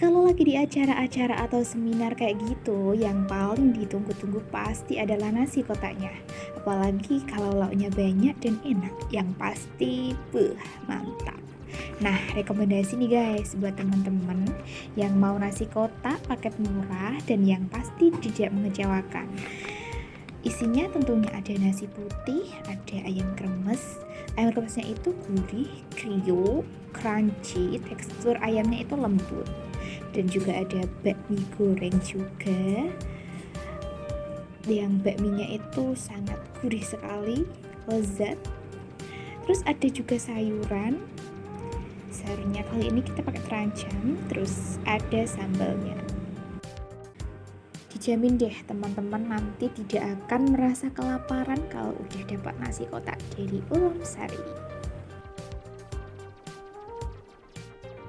Kalau lagi di acara-acara atau seminar kayak gitu, yang paling ditunggu-tunggu pasti adalah nasi kotaknya. Apalagi kalau lauknya banyak dan enak, yang pasti beuh, mantap. Nah, rekomendasi nih guys buat teman-teman yang mau nasi kotak paket murah dan yang pasti tidak mengecewakan. Isinya tentunya ada nasi putih, ada ayam kremes. Ayam kremesnya itu gurih, kriuk, crunchy, tekstur ayamnya itu lembut dan juga ada bakmi goreng juga. Yang bakminya itu sangat gurih sekali lezat. Terus ada juga sayuran. Sayurnya kali ini kita pakai terancam terus ada sambalnya. Dijamin deh teman-teman nanti tidak akan merasa kelaparan kalau udah dapat nasi kotak dari ulam sari